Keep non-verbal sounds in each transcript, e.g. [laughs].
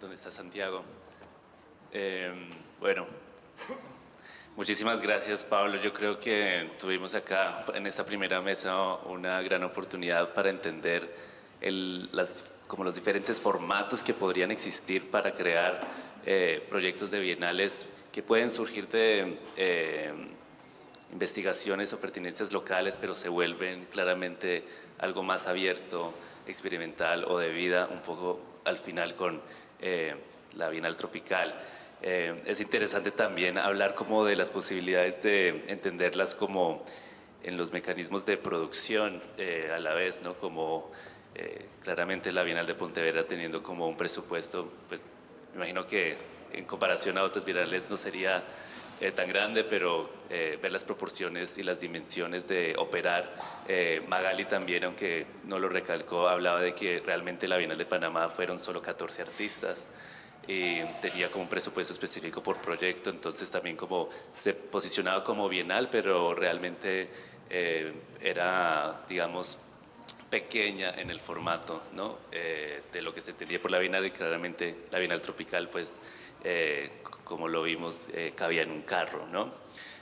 ¿Dónde está Santiago? Eh, bueno, muchísimas gracias Pablo. Yo creo que tuvimos acá en esta primera mesa una gran oportunidad para entender el, las, como los diferentes formatos que podrían existir para crear eh, proyectos de bienales que pueden surgir de eh, investigaciones o pertinencias locales, pero se vuelven claramente algo más abierto, experimental o de vida, un poco al final con eh, la Bienal Tropical. Eh, es interesante también hablar como de las posibilidades de entenderlas como en los mecanismos de producción eh, a la vez, ¿no? como claramente la Bienal de Pontevedra teniendo como un presupuesto, pues me imagino que en comparación a otras bienales no sería eh, tan grande, pero eh, ver las proporciones y las dimensiones de operar. Eh, Magali también, aunque no lo recalcó, hablaba de que realmente la Bienal de Panamá fueron solo 14 artistas y tenía como un presupuesto específico por proyecto, entonces también como se posicionaba como bienal, pero realmente era, digamos, pequeña en el formato ¿no? de lo que se entendía por la Bienal y claramente la Bienal Tropical pues como lo vimos, eh, cabía en un carro. ¿no?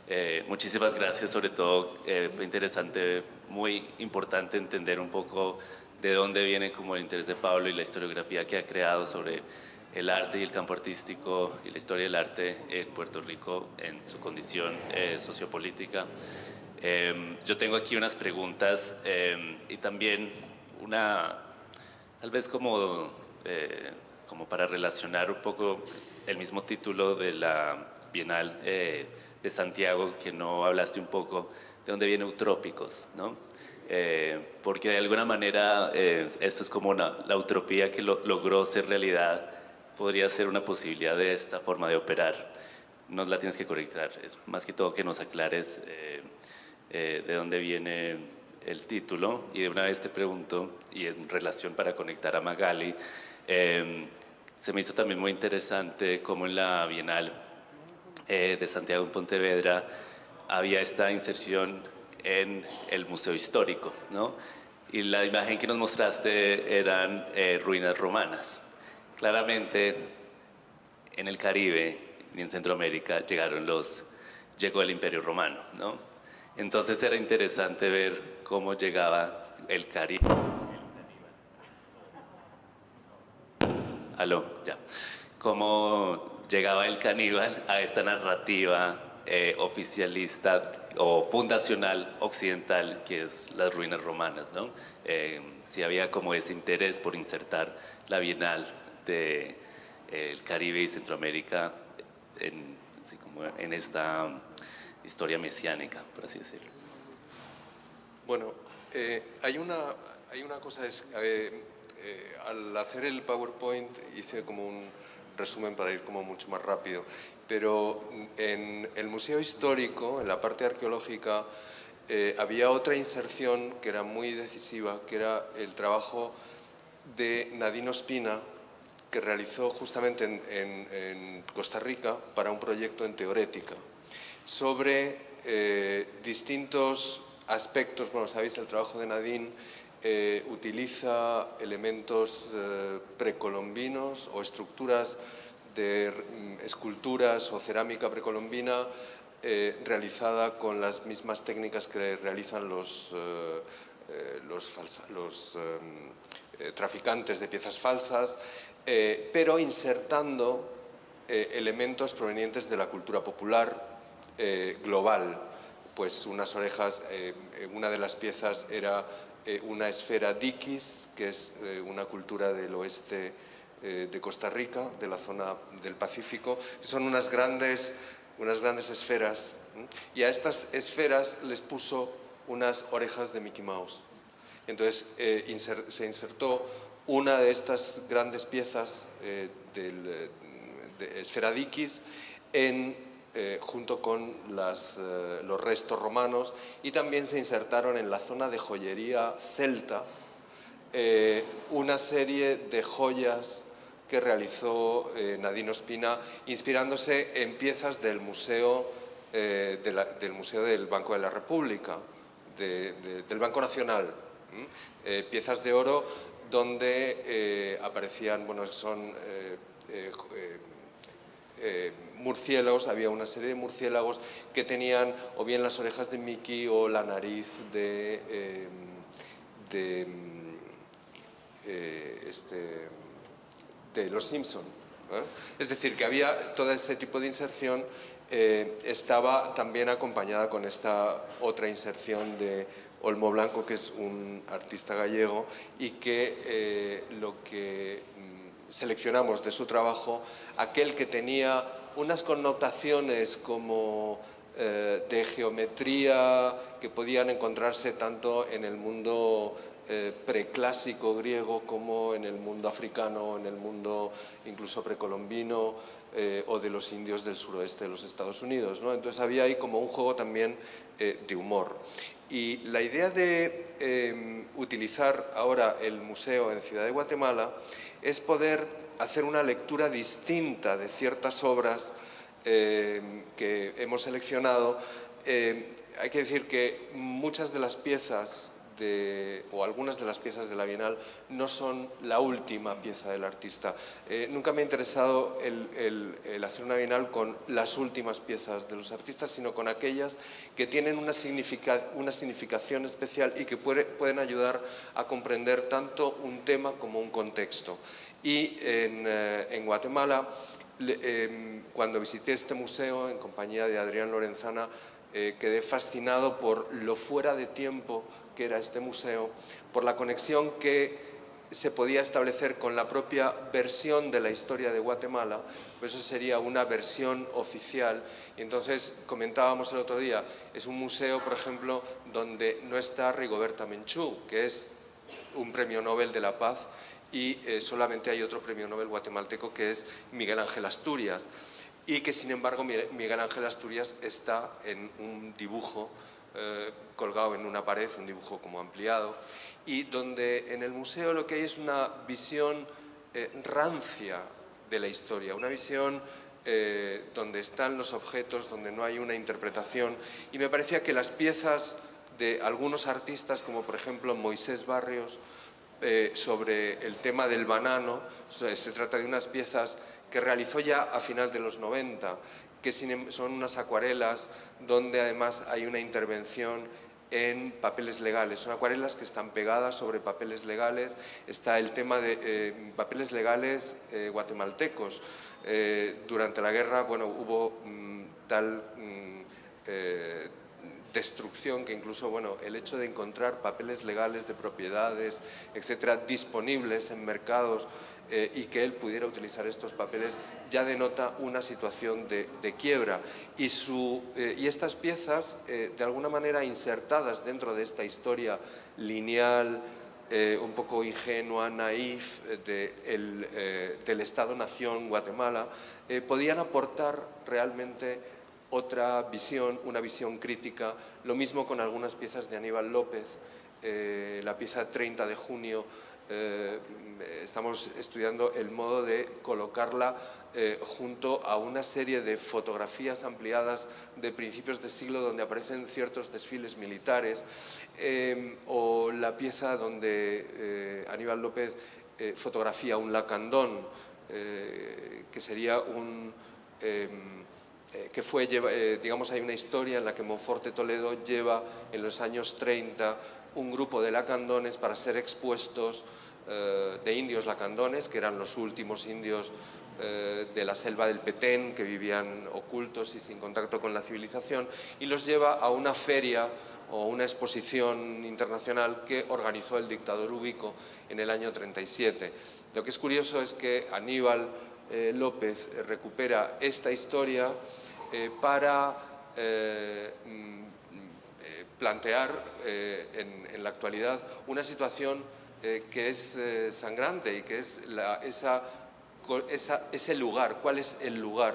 Eh, muchísimas gracias, sobre todo eh, fue interesante, muy importante entender un poco de dónde viene como el interés de Pablo y la historiografía que ha creado sobre el arte y el campo artístico y la historia del arte en Puerto Rico en su condición sociopolítica. yo tengo aquí unas preguntas y también una, tal vez como, como para relacionar un poco el mismo título de la Bienal eh, de Santiago, que no hablaste un poco de dónde viene Utrópicos, ¿no? Eh, porque de alguna manera eh, esto es como una, la utopía que logró ser realidad, podría ser una posibilidad de esta forma de operar. Nos la tienes que correctar, es más que todo que nos aclares de dónde viene el título y de una vez te pregunto, y en relación para conectar a Magali, se me hizo también muy interesante cómo en la Bienal eh, de Santiago en Pontevedra había esta inserción en el Museo Histórico, ¿no? Y la imagen que nos mostraste eran eh, ruinas romanas. Claramente, en el Caribe y en Centroamérica llegaron los, llegó el Imperio Romano, ¿no? Entonces era interesante ver cómo llegaba el Caribe aló, ya, cómo llegaba el caníbal a esta narrativa eh, oficialista o fundacional occidental que es las ruinas romanas, ¿no? Eh, si había como ese interés por insertar la Bienal del de, el Caribe y Centroamérica en esta historia mesiánica, por así decirlo. Bueno, eh, hay, una, hay una cosa, es, eh, al hacer el PowerPoint hice como un resumen para ir como mucho más rápido, pero en el Museo Histórico, en la parte arqueológica, eh, había otra inserción que era muy decisiva, que era el trabajo de Nadine Ospina, que realizó justamente en, Costa Rica para un proyecto en Teorética, sobre eh, distintos aspectos, bueno, sabéis el trabajo de Nadine eh, utiliza elementos eh, precolombinos o estructuras de mm, esculturas o cerámica precolombina eh, realizada con las mismas técnicas que realizan los, los, los traficantes de piezas falsas, pero insertando elementos provenientes de la cultura popular global. Pues unas orejas, una de las piezas era eh, una esfera Dikis, que es eh, una cultura del oeste eh, de Costa Rica, de la zona del Pacífico, son unas grandes, unas grandes esferas, y a estas esferas les puso unas orejas de Mickey Mouse. Entonces se insertó una de estas grandes piezas de esfera Dikis en eh, junto con eh, los restos romanos y también se insertaron en la zona de joyería celta eh, una serie de joyas que realizó Nadino Espina inspirándose en piezas del Museo, del, museo del Banco de la República, del Banco Nacional, piezas de oro donde aparecían, bueno, son murciélagos, había una serie de murciélagos que tenían o bien las orejas de Mickey o la nariz de, de, este, de los Simpson. Es decir, que había todo ese tipo de inserción eh, estaba también acompañada con esta otra inserción de Olmo Blanco, que es un artista gallego y que eh, lo que mm, seleccionamos de su trabajo, aquel que tenía unas connotaciones como eh, de geometría que podían encontrarse tanto en el mundo preclásico griego como en el mundo africano, en el mundo incluso precolombino, eh, o de los indios del suroeste de los Estados Unidos. ¿no? Entonces había ahí como un juego también eh, de humor. Y la idea de em, utilizar ahora el museo en Ciudad de Guatemala es poder hacer una lectura distinta de ciertas obras em, que hemos seleccionado. Em, hay que decir que muchas de las piezas o algunas de las piezas de la Bienal no son la última pieza del artista. Eh, nunca me ha interesado el, hacer una Bienal con las últimas piezas de los artistas, sino con aquellas que tienen una, una significación especial y que pueden ayudar a comprender tanto un tema como un contexto. Y en, eh, Guatemala, em, cuando visité este museo en compañía de Adrián Lorenzana, eh, quedé fascinado por lo fuera de tiempo que era este museo, por la conexión que se podía establecer con la propia versión de la historia de Guatemala, pues eso sería una versión oficial. Y entonces comentábamos el otro día, es un museo, por ejemplo, donde no está Rigoberta Menchú, que es un premio Nobel de la Paz, y eh, solamente hay otro premio Nobel guatemalteco que es Miguel Ángel Asturias, y que sin embargo Miguel Ángel Asturias está en un dibujo eh, colgado en una pared, un dibujo como ampliado, y donde en el museo lo que hay es una visión eh, rancia de la historia, una visión eh, donde están los objetos, donde no hay una interpretación, y me parecía que las piezas de algunos artistas, como por ejemplo Moisés Barrios, sobre el tema del banano, se trata de unas piezas que realizó ya a final de los 90, que em, son unas acuarelas donde además hay una intervención en papeles legales. Son acuarelas que están pegadas sobre papeles legales. Está el tema de eh, papeles legales eh, guatemaltecos. Eh, durante la guerra bueno, hubo mm, tal mm, destrucción que incluso bueno, el hecho de encontrar papeles legales de propiedades, etcétera, disponibles en mercados eh, y que él pudiera utilizar estos papeles ya denota una situación de, quiebra. Y, su, eh, y, estas piezas, eh, de alguna manera insertadas dentro de esta historia lineal, un poco ingenua, naif de del Estado-Nación Guatemala, podían aportar realmente otra visión, una visión crítica. Lo mismo con algunas piezas de Aníbal López, la pieza 30 de junio, eh, estamos estudiando el modo de colocarla eh, junto a una serie de fotografías ampliadas de principios de siglo donde aparecen ciertos desfiles militares eh, o la pieza donde Aníbal López fotografía un lacandón que sería un que fue, digamos, hay una historia en la que Monforte Toledo lleva en los años 30 un grupo de lacandones para ser expuestos eh, de indios lacandones, que eran los últimos indios eh, de la selva del Petén, que vivían ocultos y sin contacto con la civilización, y los lleva a una feria o una exposición internacional que organizó el dictador Ubico en el año 37. Lo que es curioso es que Aníbal eh, López recupera esta historia para mm, plantear en, la actualidad una situación eh, que es eh, sangrante y que es esa, ese lugar, cuál es el lugar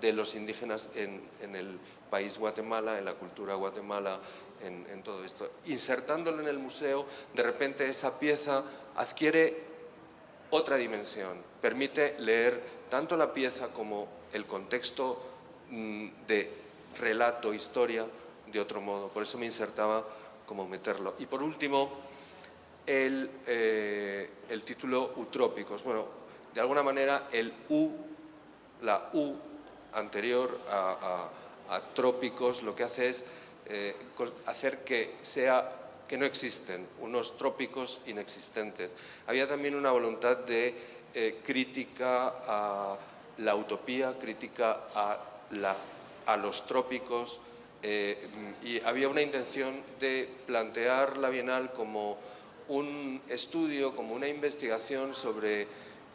de los indígenas en, el país Guatemala, en la cultura Guatemala, en, en, todo esto. Insertándolo en el museo, de repente esa pieza adquiere otra dimensión, permite leer tanto la pieza como el contexto mm, de relato, historia, de otro modo. Por eso me insertaba como meterlo. Y por último, el, eh, el título Utrópicos. Bueno, de alguna manera el U, la U anterior a, trópicos, lo que hace es eh, hacer que sea que no existen, unos trópicos inexistentes. Había también una voluntad de eh, crítica a la utopía, crítica a, la, a los trópicos, y había una intención de plantear la Bienal como un estudio, como una investigación sobre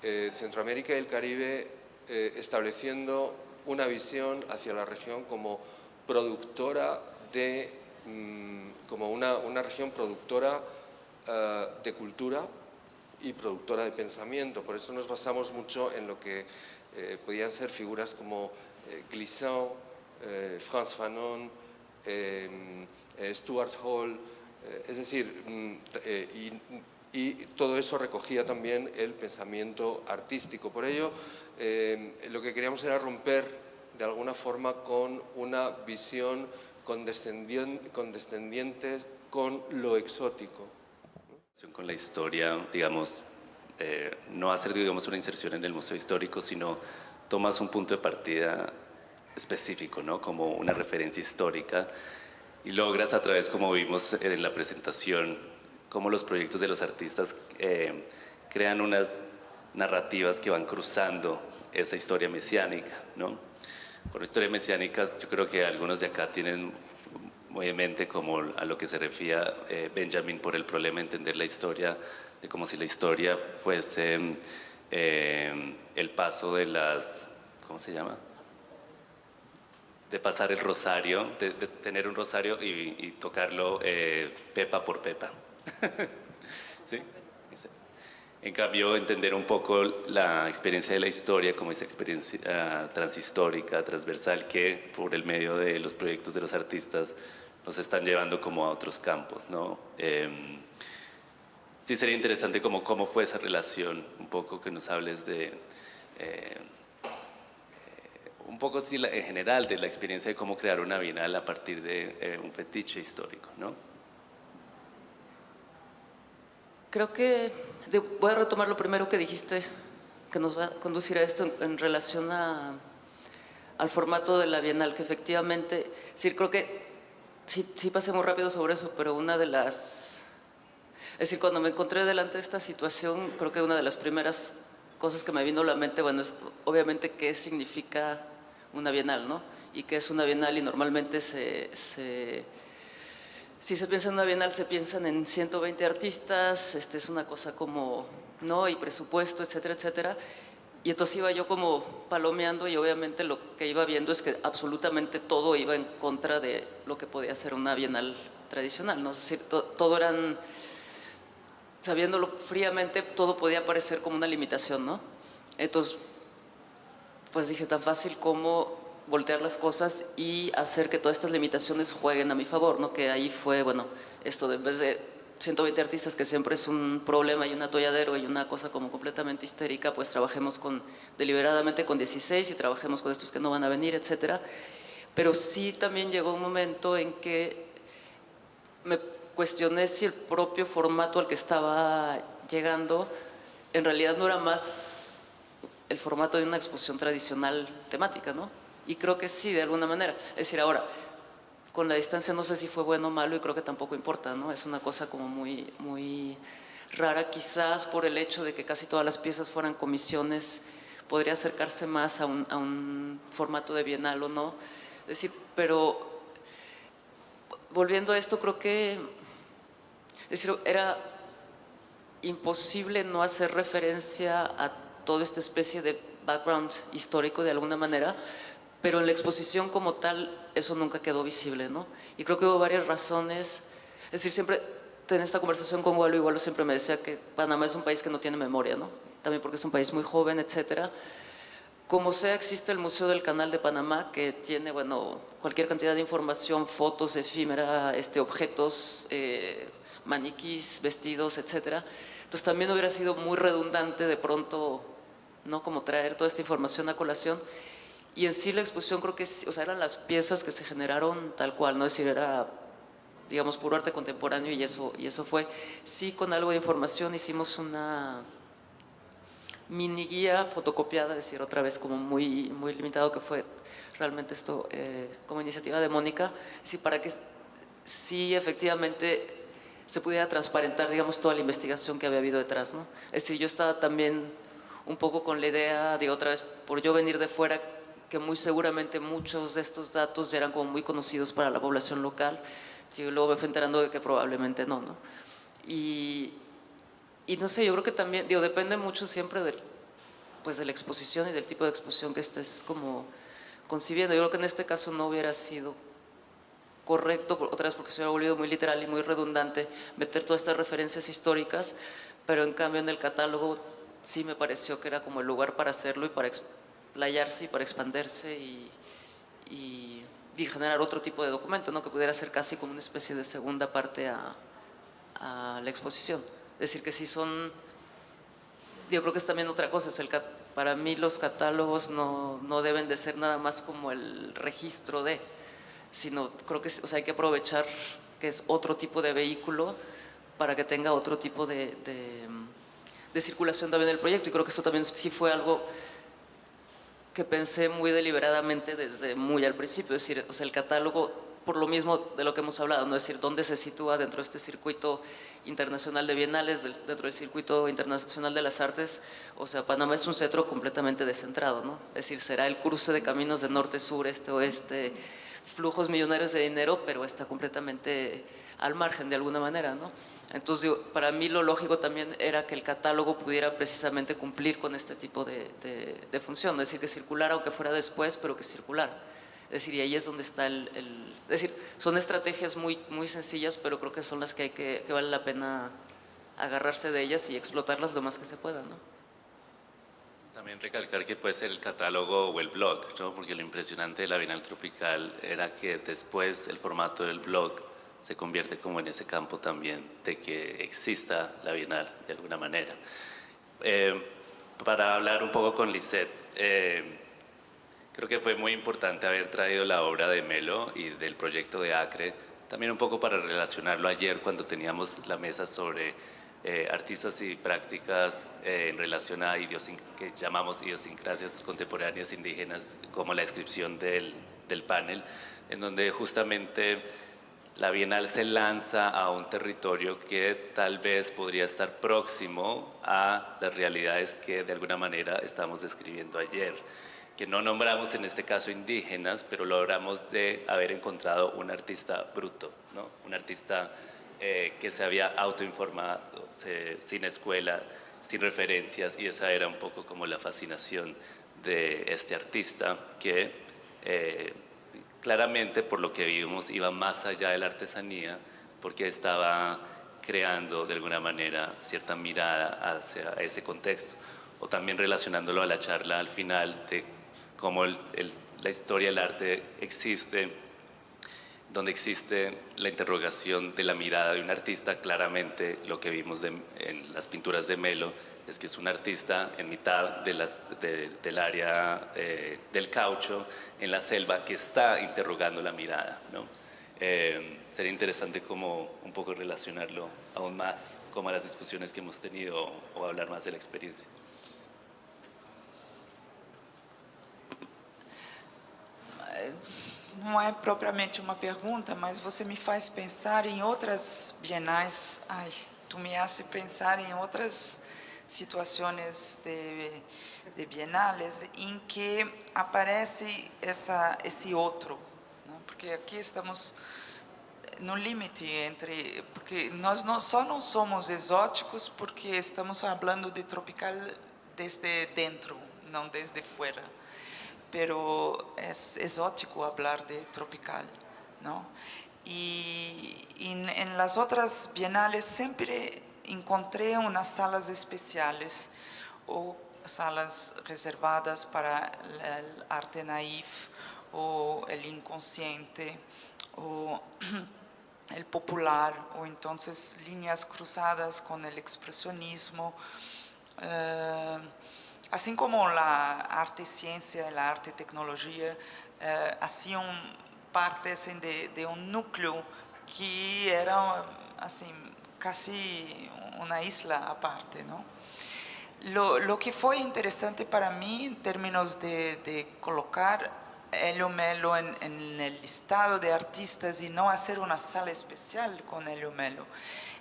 eh, Centroamérica y el Caribe, estableciendo una visión hacia la región como productora de Mm, como una, una, región productora eh, de cultura y productora de pensamiento. Por eso nos basamos mucho en lo que eh, podían ser figuras como eh, Glissant, Franz Fanon, Stuart Hall, es decir, mm, y, y, todo eso recogía también el pensamiento artístico. Por ello, lo que queríamos era romper de alguna forma con una visión condescendientes con lo exótico. Con la historia, digamos, eh, no hacer digamos, una inserción en el museo histórico, sino tomas un punto de partida específico, ¿no? como una referencia histórica, y logras a través, como vimos en la presentación, cómo los proyectos de los artistas eh, crean unas narrativas que van cruzando esa historia mesiánica. ¿no? Por historia mesiánica, yo creo que algunos de acá tienen muy en mente como a lo que se refiere eh, Benjamin por el problema de entender la historia, de como si la historia fuese eh, el paso de las, ¿cómo se llama? De pasar el rosario, de, tener un rosario y, tocarlo eh, pepa por pepa. [laughs] ¿Sí? En cambio, entender un poco la experiencia de la historia como esa experiencia ah, transhistórica, transversal, que por el medio de los proyectos de los artistas nos están llevando como a otros campos, ¿no? Em, sí sería interesante como cómo fue esa relación, un poco que nos hables de... Eh, un poco sí, en general de la experiencia de cómo crear una bienal a partir de eh, un fetiche histórico, ¿no? Creo que voy a retomar lo primero que dijiste, que nos va a conducir a esto en, relación a, al formato de la Bienal, que efectivamente, sí, creo que sí, sí pasé muy rápido sobre eso, pero una de las... Es decir, cuando me encontré delante de esta situación, creo que una de las primeras cosas que me vino a la mente, bueno, es obviamente qué significa una Bienal, ¿no? Y qué es una Bienal y normalmente se si se piensa en una bienal, se piensan en 120 artistas, este es una cosa como, ¿no? Y presupuesto, etcétera, etcétera. Y entonces iba yo como palomeando y obviamente lo que iba viendo es que absolutamente todo iba en contra de lo que podía ser una bienal tradicional, ¿no? Es decir, todo eran, sabiéndolo fríamente, todo podía parecer como una limitación, ¿no? Entonces, pues dije, tan fácil como voltear las cosas y hacer que todas estas limitaciones jueguen a mi favor, ¿no? Que ahí fue, bueno, esto de en vez de 120 artistas, que siempre es un problema y un atolladero y una cosa como completamente histérica, pues trabajemos con, deliberadamente con 16 y trabajemos con estos que no van a venir, etcétera. Pero sí también llegó un momento en que me cuestioné si el propio formato al que estaba llegando en realidad no era más el formato de una exposición tradicional temática, ¿no? Y creo que sí, de alguna manera. Es decir, ahora, con la distancia no sé si fue bueno o malo y creo que tampoco importa, ¿no? Es una cosa como muy, muy rara, quizás por el hecho de que casi todas las piezas fueran comisiones, podría acercarse más a un, a un formato de bienal o no. Es decir, pero volviendo a esto, creo que es decir, era imposible no hacer referencia a toda esta especie de background histórico de alguna manera, pero en la exposición como tal eso nunca quedó visible, ¿no? Y creo que hubo varias razones, es decir, siempre en esta conversación con Gualo, igual siempre me decía que Panamá es un país que no tiene memoria, ¿no? También porque es un país muy joven, etcétera. Como sea, existe el Museo del Canal de Panamá, que tiene, bueno, cualquier cantidad de información, fotos, efímera, este, objetos, eh, maniquís, vestidos, etcétera. Entonces también hubiera sido muy redundante de pronto, ¿no? Como traer toda esta información a colación y en sí la exposición creo que, o sea, eran las piezas que se generaron tal cual, ¿no? Es decir, era, digamos, puro arte contemporáneo y eso, y eso fue. Sí, con algo de información hicimos una mini guía fotocopiada, es decir, otra vez como muy, muy limitado que fue realmente esto eh, como iniciativa de Mónica, es para que sí efectivamente se pudiera transparentar, digamos, toda la investigación que había habido detrás, ¿no? Es decir, yo estaba también un poco con la idea de otra vez, por yo venir de fuera, que muy seguramente muchos de estos datos ya eran como muy conocidos para la población local, y luego me fui enterando de que probablemente no, ¿no? Y, y no sé, yo creo que también, digo, depende mucho siempre del, pues de la exposición y del tipo de exposición que estés como concibiendo. Yo creo que en este caso no hubiera sido correcto, otra vez porque se hubiera volvido muy literal y muy redundante, meter todas estas referencias históricas, pero en cambio en el catálogo sí me pareció que era como el lugar para hacerlo y para explayarse y para expandirse y, y, generar otro tipo de documento, ¿no? que pudiera ser casi como una especie de segunda parte a, a la exposición. Es decir, que si son, yo creo que es también otra cosa, para mí los catálogos no, no deben de ser nada más como el registro de, sino creo que o sea, hay que aprovechar que es otro tipo de vehículo para que tenga otro tipo de, de circulación también del proyecto y creo que eso también sí fue algo que pensé muy deliberadamente desde muy al principio, es decir, o sea, el catálogo por lo mismo de lo que hemos hablado, ¿no? es decir, dónde se sitúa dentro de este circuito internacional de bienales, dentro del circuito internacional de las artes, o sea, Panamá es un centro completamente descentrado, ¿no? es decir, será el cruce de caminos de norte, sur, este, oeste, flujos millonarios de dinero, pero está completamente al margen de alguna manera, ¿no? Entonces, para mí lo lógico también era que el catálogo pudiera precisamente cumplir con este tipo de, de, de función, es decir, que circulara aunque fuera después, pero que circulara. Es decir, y ahí es donde está el, el, Es decir, son estrategias muy, muy sencillas, pero creo que son las que, hay que, que vale la pena agarrarse de ellas y explotarlas lo más que se pueda, ¿no? También recalcar que puede ser el catálogo o el blog, ¿no? porque lo impresionante de la Bienal Tropical era que después el formato del blog se convierte como en ese campo también de que exista la Bienal de alguna manera. Eh, para hablar un poco con Lisette, eh, creo que fue muy importante haber traído la obra de Melo y del proyecto de Acre, también un poco para relacionarlo ayer cuando teníamos la mesa sobre eh, artistas y prácticas en relación a que llamamos idiosincrasias contemporáneas indígenas, como la descripción del, del panel, en donde justamente la Bienal se lanza a un territorio que tal vez podría estar próximo a las realidades que de alguna manera estamos describiendo ayer, que no nombramos en este caso indígenas, pero logramos de haber encontrado un artista bruto, ¿no? un artista eh, que se había autoinformado, sin escuela, sin referencias, y esa era un poco como la fascinación de este artista que eh, claramente por lo que vimos iba más allá de la artesanía porque estaba creando de alguna manera cierta mirada hacia ese contexto. O también relacionándolo a la charla al final de cómo la historia del arte existe donde existe la interrogación de la mirada de un artista, claramente lo que vimos en las pinturas de Melo es que es un artista en mitad de las, de, del área eh, del caucho, en la selva, que está interrogando la mirada. ¿no? Eh, sería interesante como un poco relacionarlo aún más como a las discusiones que hemos tenido o hablar más de la experiencia. não é propriamente uma pergunta, mas você me faz pensar em outras bienais. Ai, tu me hace pensar em outras situações de, de bienales em que aparece essa, esse outro. Né? Porque aqui estamos no limite entre... Porque nós não, só não somos exóticos porque estamos falando de tropical desde dentro, não desde fora pero es exótico hablar de tropical, ¿no? Y, y en las otras bienales siempre encontré unas salas especiales o salas reservadas para el arte naif o el inconsciente o [clears throat] el popular o entonces líneas cruzadas con el expresionismo. Uh, Assim como a arte e ciência, a arte e tecnologia eh, hacían parte assim, de, de, um núcleo que era assim quase uma isla à parte, não? Lo, lo, que fue interesante para mí en términos de, de colocar Helio Melo en, en, el listado de artistas y no hacer una sala especial con Helio Melo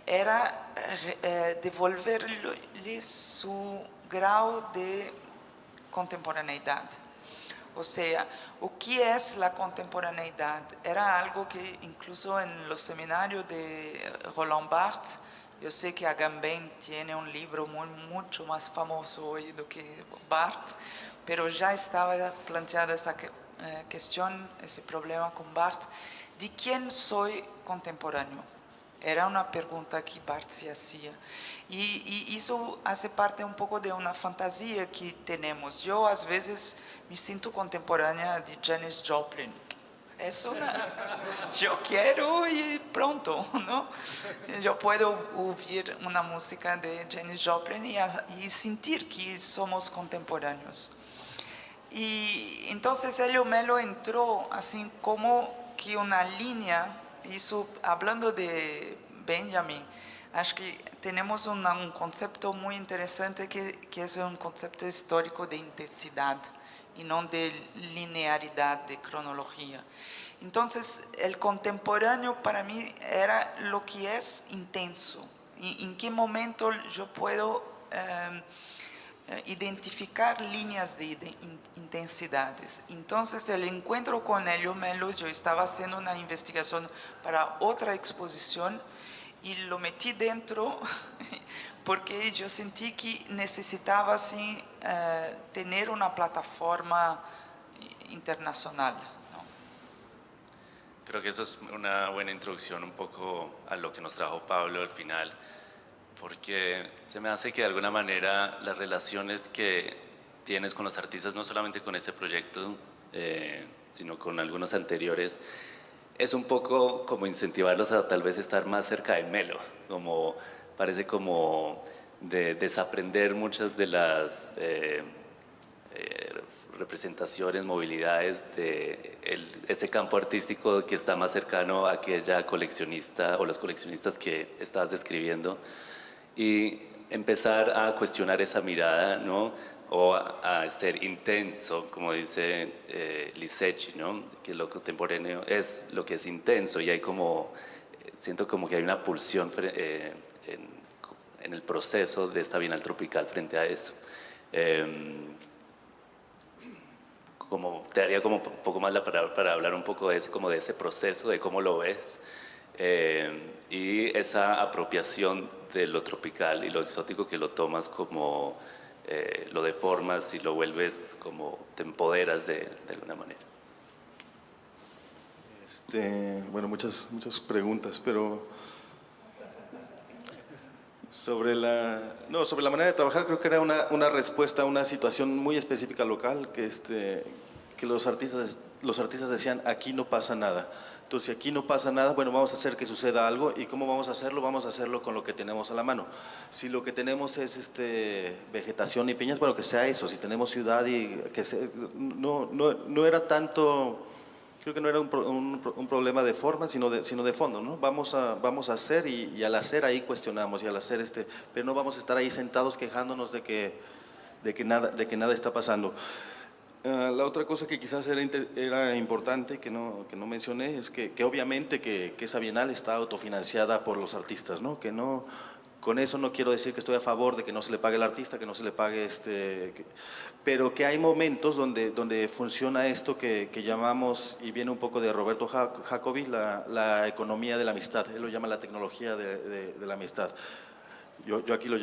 era eh, devolverle su grado de contemporaneidad. O sea, o que es la contemporaneidad? Era algo que incluso en los seminarios de Roland Barthes, yo sé que Agamben tiene un libro muy, mucho más famoso hoy do que Barthes, pero ya estaba planteada esa eh, cuestión, ese problema con Barthes, de quién soy contemporáneo. Era una pregunta que Barthes se hacía. Y, y, eso hace parte un poco de una fantasía que tenemos. Yo a veces me siento contemporánea de Janis Joplin. Es una, [laughs] yo quiero y pronto, ¿no? Yo puedo oír una música de Janis Joplin y, y sentir que somos contemporáneos. Y entonces Helio Melo entró así como que una línea, hizo, hablando de Benjamin, acho que tenemos una, un concepto muy interesante que, que es un concepto histórico de intensidad y no de linearidad, de cronología. Entonces, el contemporáneo para mí era lo que es intenso. En qué momento yo puedo eh, identificar líneas de, de in, intensidades. Entonces, el encuentro con Helio Melo, yo estaba haciendo una investigación para otra exposición y lo metí dentro [laughs] porque yo sentí que necesitaba así, eh, tener una plataforma internacional. ¿no? Creo que eso es una buena introducción un poco a lo que nos trajo Pablo al final, porque se me hace que de alguna manera las relaciones que tienes con los artistas, no solamente con este proyecto, eh, sino con algunos anteriores, es un poco como incentivarlos a tal vez estar más cerca de Melo, como parece como de desaprender muchas de las eh, eh, representaciones, movilidades de ese campo artístico que está más cercano a aquella coleccionista o los coleccionistas que estabas describiendo y empezar a cuestionar esa mirada, ¿no? o a, ser intenso, como dice eh, ¿no? que lo contemporáneo es lo que es intenso y hay como, siento como que hay una pulsión eh, en, en, el proceso de esta Bienal Tropical frente a eso. Eh, como, te daría como un poco más la palabra para hablar un poco de, ese, como de ese proceso, de cómo lo ves eh, y esa apropiación de lo tropical y lo exótico que lo tomas como eh, lo deformas y lo vuelves como te empoderas de, de alguna manera. Este, bueno, muchas, muchas preguntas, pero sobre la, no, sobre la manera de trabajar creo que era una, una respuesta a una situación muy específica local que, este, que los, artistas, los artistas decían aquí no pasa nada. Entonces, si aquí no pasa nada, bueno, vamos a hacer que suceda algo. ¿Y cómo vamos a hacerlo? Vamos a hacerlo con lo que tenemos a la mano. Si lo que tenemos es este, vegetación y piñas, bueno, que sea eso. Si tenemos ciudad y que se, no, no, no era tanto, creo que no era un, un, un, problema de forma, sino de, sino de fondo, ¿no? Vamos a, vamos a hacer y, al hacer ahí cuestionamos y al hacer este, pero no vamos a estar ahí sentados quejándonos de que, de que, nada, de que nada está pasando. Uh, la otra cosa que quizás era, era importante, que no, que no mencioné, es que, que obviamente que, que, esa bienal está autofinanciada por los artistas, ¿no? Que no, con eso no quiero decir que estoy a favor de que no se le pague al artista, que no se le pague este... Pero que hay momentos donde, donde funciona esto que, llamamos, y viene un poco de Roberto Jacobi, la, economía de la amistad. Él lo llama la tecnología de, la amistad. Yo, aquí lo,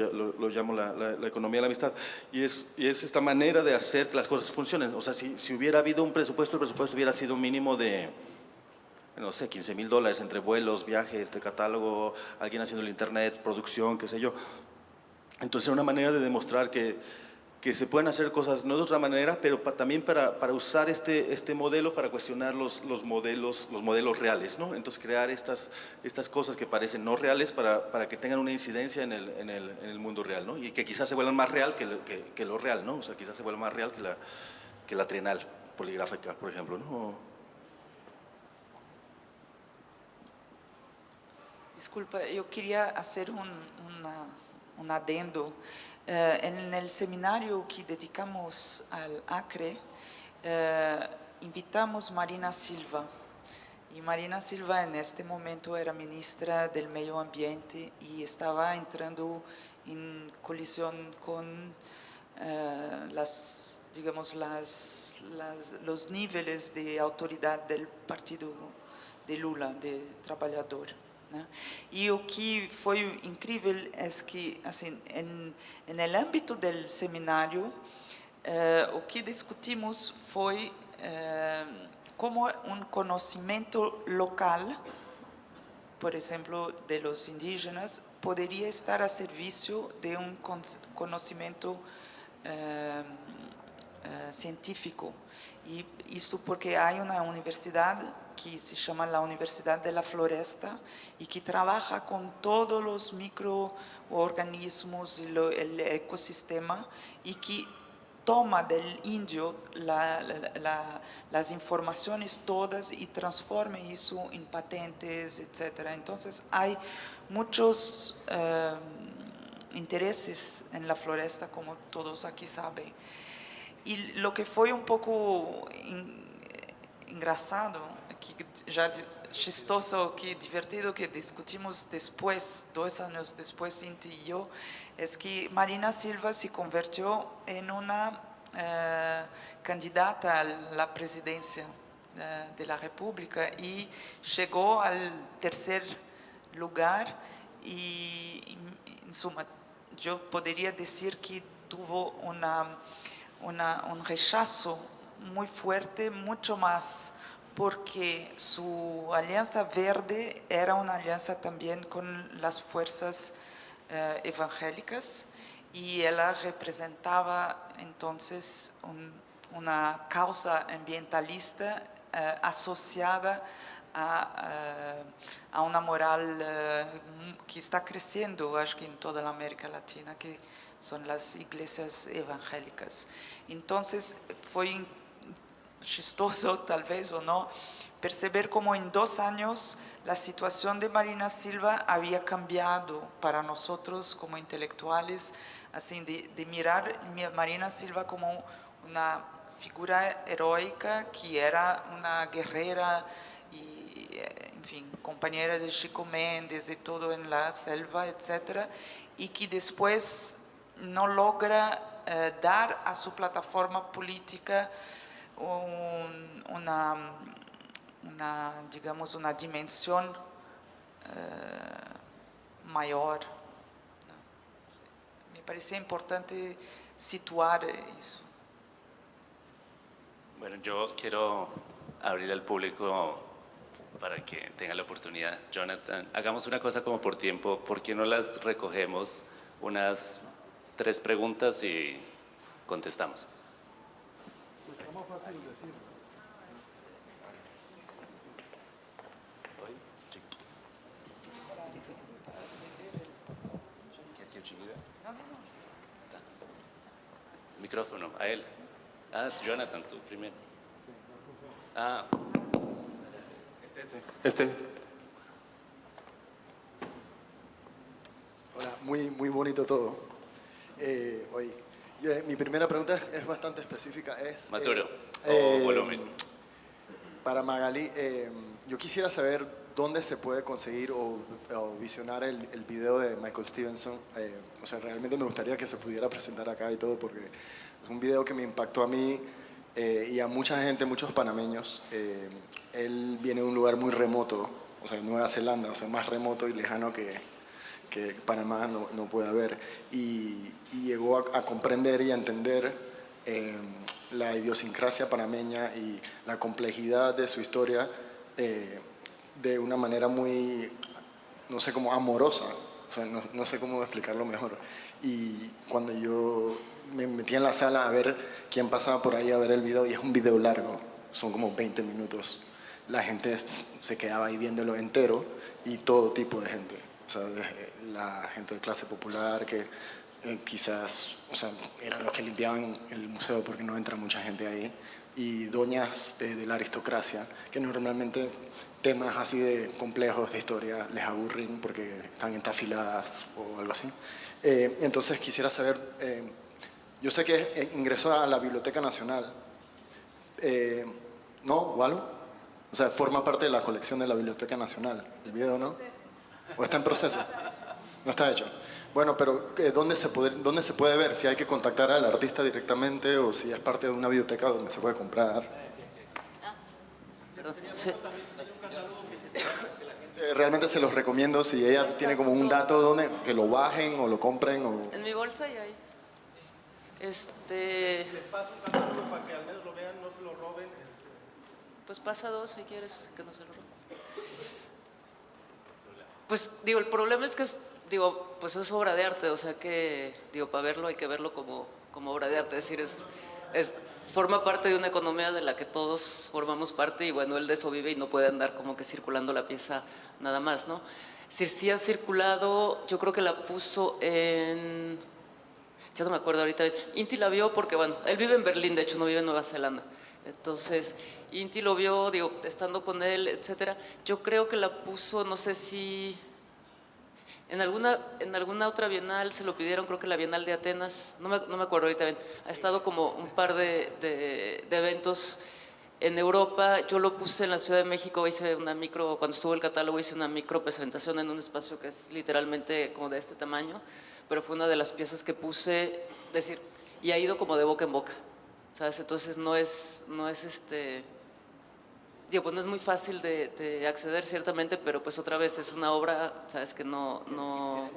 llamo la, la, la, economía de la amistad, y es, y es esta manera de hacer que las cosas funcionen. O sea, si, si hubiera habido un presupuesto, el presupuesto hubiera sido un mínimo de, no sé, 15 mil dólares entre vuelos, viajes, de catálogo, alguien haciendo el internet, producción, qué sé yo. Entonces, era una manera de demostrar que, que se pueden hacer cosas no de otra manera, pero también para, para, usar este, este modelo para cuestionar los, los, modelos, los modelos reales, ¿no? Entonces crear estas, estas cosas que parecen no reales para, para que tengan una incidencia en el, en, el, en el mundo real, ¿no? Y que quizás se vuelvan más real que, que, que, lo real, ¿no? O sea, quizás se vuelvan más real que la, que la trienal poligráfica, por ejemplo, ¿no? Disculpa, yo quería hacer un, un adendo Eh, en el seminario que dedicamos al Acre, eh, invitamos Marina Silva. Y Marina Silva en este momento era ministra del Medio Ambiente y estaba entrando en colisión con eh, las, digamos, los niveles de autoridad del partido de Lula, de trabajador. Né? E o que foi incrível é que, assim, em âmbito do seminário, eh, o que discutimos foi eh, como um conhecimento local, por exemplo, de los indígenas, poderia estar a serviço de um conhecimento eh, científico. E isso porque há uma universidade que se llama la Universidad de la Floresta y que trabaja con todos los microorganismos y lo, el ecosistema y que toma del indio la, la, las informaciones todas y transforma eso en patentes, etc. Entonces hay muchos eh, intereses en la floresta, como todos aquí saben. Y lo que fue un poco engraçado que já chistoso, que divertido que discutimos depois, dois anos depois, Inti e eu, é que Marina Silva se convertiu em uma eh, candidata à presidência eh, da República e chegou ao terceiro lugar e, em suma, eu poderia dizer que teve uma, uma, um rechaço muito forte, muito mais porque su alianza verde era una alianza también con las fuerzas eh, evangélicas y ella representaba entonces un, una causa ambientalista eh, asociada a, eh, a, una moral que está creciendo, acho que en toda la América Latina, que son las iglesias evangélicas. Entonces fue chistoso [laughs] tal vez o no, perceber como en dos años la situación de Marina Silva había cambiado para nosotros como intelectuales, así de, de mirar a Marina Silva como una figura heroica que era una guerrera y, en fin, compañera de Chico Méndez y todo en la selva, etc. Y que después no logra eh, dar a su plataforma política un, una, una, digamos, una dimensión eh, mayor. Me parecía importante situar eso. Bueno, yo quiero abrir al público para que tenga la oportunidad. Jonathan, hagamos una cosa como por tiempo. ¿Por qué no las recogemos unas tres preguntas y contestamos? Fácil decir. Micrófono, a él. Ah, Jonathan, tú primero. Ah. Este, este. Hola, muy, muy bonito todo. Eh, hoy, eh, mi primera pregunta es, es, bastante específica. Es, Más duro. Eh, eh, volumen. Para Magali, eh, yo quisiera saber dónde se puede conseguir o, visionar el, el, video de Michael Stevenson. Eh, o sea, realmente me gustaría que se pudiera presentar acá y todo porque es un video que me impactó a mí y a mucha gente, muchos panameños. él viene de un lugar muy remoto, o sea, Nueva Zelanda, o sea, más remoto y lejano que, que Panamá no, no puede haber. Y, llegó a, comprender y entender la idiosincrasia panameña y la complejidad de su historia eh, de una manera muy, no sé, cómo amorosa, o sea, no, no, sé cómo explicarlo mejor. Y cuando yo me metí en la sala a ver quién pasaba por ahí a ver el video, y es un video largo, son como 20 minutos, la gente se quedaba ahí viéndolo entero y todo tipo de gente, o sea, la gente de clase popular que eh, quizás, o sea, eran los que limpiaban el museo porque no entra mucha gente ahí, y doñas de, la aristocracia, que normalmente temas así de complejos de historia les aburren porque están entafiladas o algo así. Eh, entonces quisiera saber, eh, yo sé que eh, ingresó a la Biblioteca Nacional, eh, ¿no, Walo? O sea, forma parte de la colección de la Biblioteca Nacional, el video, ¿no? ¿O está en proceso? No está hecho. Bueno, pero eh, ¿dónde se, puede, ¿dónde se puede ver? Si hay que contactar al artista directamente o si es parte de una biblioteca donde se puede comprar. Realmente se los recomiendo si ella tiene como un dato donde que lo bajen o lo compren o... En mi bolsa y ahí. Este, paso un catálogo para que al menos lo vean, no se lo roben. pues pasa dos si quieres que no se lo roben. Pues digo, el problema es que es, digo, pues es obra de arte, o sea que, digo, para verlo hay que verlo como, como obra de arte, es decir, es, es, forma parte de una economía de la que todos formamos parte y bueno, él de eso vive y no puede andar como que circulando la pieza nada más, ¿no? Es decir, sí ha circulado, yo creo que la puso en, ya no me acuerdo ahorita, Inti la vio porque, bueno, él vive en Berlín, de hecho no vive en Nueva Zelanda. Entonces, Inti lo vio, digo, estando con él, etcétera. Yo creo que la puso, no sé si en alguna, en alguna otra bienal se lo pidieron, creo que la Bienal de Atenas, no me, no me acuerdo ahorita bien. Ha estado como un par de, de- eventos en Europa. Yo lo puse en la Ciudad de México, hice una micro, cuando estuvo el catálogo hice una micro presentación en un espacio que es literalmente como de este tamaño, pero fue una de las piezas que puse, decir, y ha ido como de boca en boca, ¿sabes? Entonces no es, no es este, digo, pues no es muy fácil de, de acceder ciertamente, pero pues otra vez es una obra, ¿sabes? Que no, no,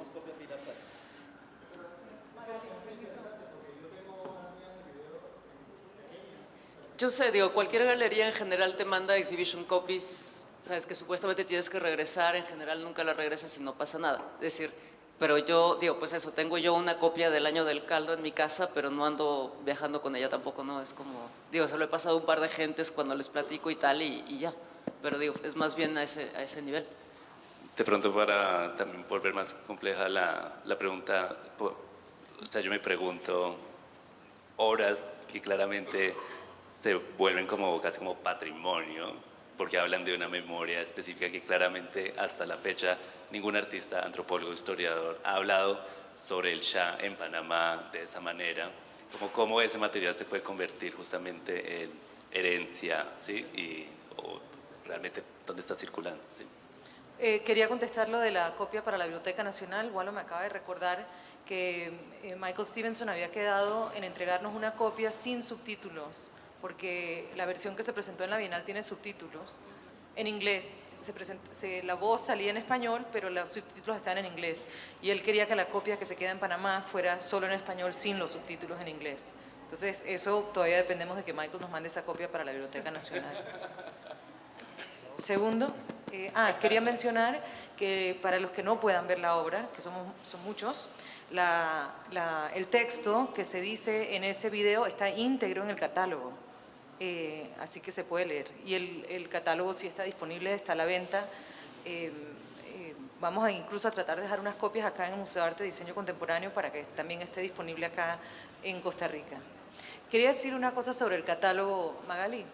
Yo sé, digo, cualquier galería en general te manda exhibition copies, sabes que supuestamente tienes que regresar, en general nunca la regresas y no pasa nada. Es decir, pero yo, digo, pues eso, tengo yo una copia del año del caldo en mi casa, pero no ando viajando con ella tampoco, ¿no? Es como, digo, se lo he pasado a un par de gentes cuando les platico y tal y, y ya. Pero digo, es más bien a ese, a ese nivel. De pronto para también volver más compleja la, la pregunta, o sea, yo me pregunto, obras que claramente se vuelven como casi como patrimonio, porque hablan de una memoria específica que claramente hasta la fecha ningún artista, antropólogo, historiador ha hablado sobre el Shah en Panamá de esa manera, como cómo ese material se puede convertir justamente en herencia, ¿sí? Y, o realmente dónde está circulando, ¿sí? Eh, quería contestar lo de la copia para la Biblioteca Nacional. Walo me acaba de recordar que eh, Michael Stevenson había quedado en entregarnos una copia sin subtítulos, porque la versión que se presentó en la Bienal tiene subtítulos en inglés. Se present- se- la voz salía en español, pero los subtítulos están en inglés. Y él quería que la copia que se queda en Panamá fuera solo en español sin los subtítulos en inglés. Entonces, eso todavía dependemos de que Michael nos mande esa copia para la Biblioteca Nacional. Segundo, eh, ah, quería mencionar que para los que no puedan ver la obra, que somos, son muchos, la- la- el texto que se dice en ese video está íntegro en el catálogo, eh, así que se puede leer. Y el, catálogo sí está disponible, está a la venta. Eh, eh, vamos a incluso a tratar de dejar unas copias acá en el Museo de Arte y Diseño Contemporáneo para que también esté disponible acá en Costa Rica. Quería decir una cosa sobre el catálogo, Magali.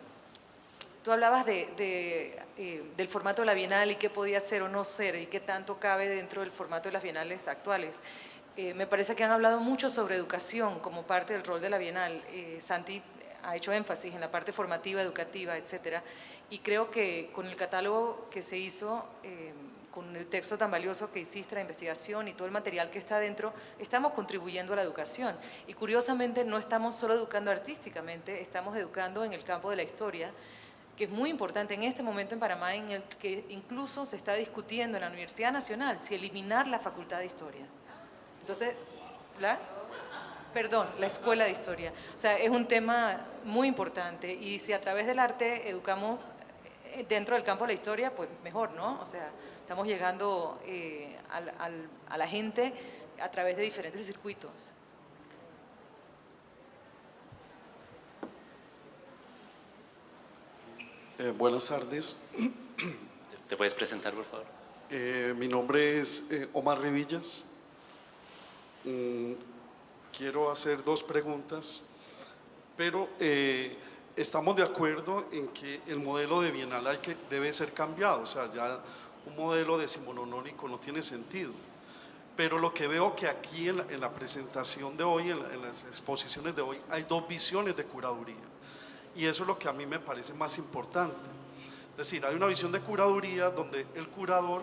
Tú hablabas de, de, del formato de la Bienal y qué podía ser o no ser y qué tanto cabe dentro del formato de las Bienales actuales. Me parece que han hablado mucho sobre educación como parte del rol de la Bienal. Eh, Santi ha hecho énfasis en la parte formativa, educativa, etcétera. Y creo que con el catálogo que se hizo, eh, con el texto tan valioso que hiciste, la investigación y todo el material que está dentro, estamos contribuyendo a la educación. Y curiosamente no estamos solo educando artísticamente, estamos educando en el campo de la historia, que es muy importante en este momento en Panamá, en el que incluso se está discutiendo en la Universidad Nacional si eliminar la Facultad de Historia. Entonces, ¿la? Perdón, la Escuela de Historia. O sea, es un tema muy importante y si a través del arte educamos eh, dentro del campo de la historia, pues mejor, ¿no? O sea, estamos llegando eh, al- al- a la gente a través de diferentes circuitos. Eh, buenas tardes. ¿Te puedes presentar, por favor? Eh, mi nombre es eh, Omar Revillas. Mm, quiero hacer dos preguntas, pero eh, estamos de acuerdo en que el modelo de Bienal hay que, debe ser cambiado, o sea, ya un modelo decimononónico no tiene sentido. pero lo que veo que aquí en la, en la presentación de hoy, en, la- en las exposiciones de hoy, hay dos visiones de curaduría. Y eso es lo que a mí me parece más importante. Es decir, hay una visión de curaduría donde el curador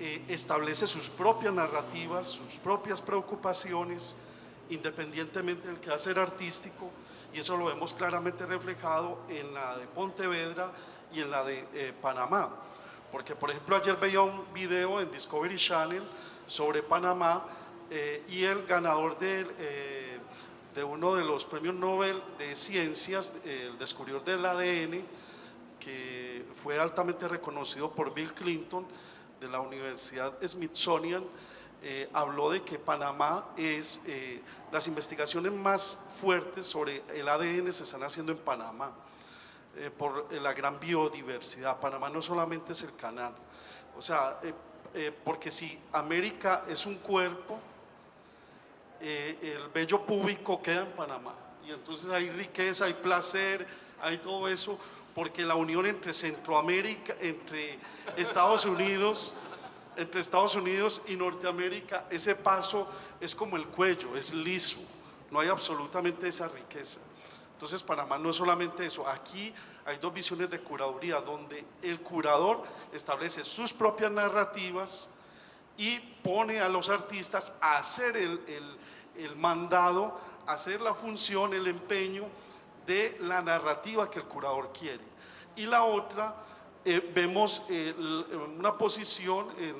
eh, establece sus propias narrativas, sus propias preocupaciones, independientemente del quehacer artístico, y eso lo vemos claramente reflejado en la de Pontevedra y en la de eh, Panamá. Porque, por ejemplo, ayer veía un video en Discovery Channel sobre Panamá eh, y el ganador eh, de uno de los premios Nobel de Ciencias, el descubridor del ADN, que fue altamente reconocido por Bill Clinton de la Universidad Smithsonian, eh, habló de que Panamá es, eh, las investigaciones más fuertes sobre el ADN se están haciendo en Panamá, eh, por eh, la gran biodiversidad. Panamá no solamente es el canal, o sea, eh, porque si América es un cuerpo, el vello púbico queda en Panamá. Y entonces hay riqueza, hay placer, hay todo eso, porque la unión entre Centroamérica, entre Estados Unidos, entre Estados Unidos y Norteamérica, ese paso es como el cuello, es liso, no hay absolutamente esa riqueza. Entonces Panamá no es solamente eso, aquí hay dos visiones de curaduría, donde el curador establece sus propias narrativas, y pone a los artistas a hacer el, el- el mandado, hacer la función, el empeño de la narrativa que el curador quiere. Y la otra, eh, vemos eh, l- una posición en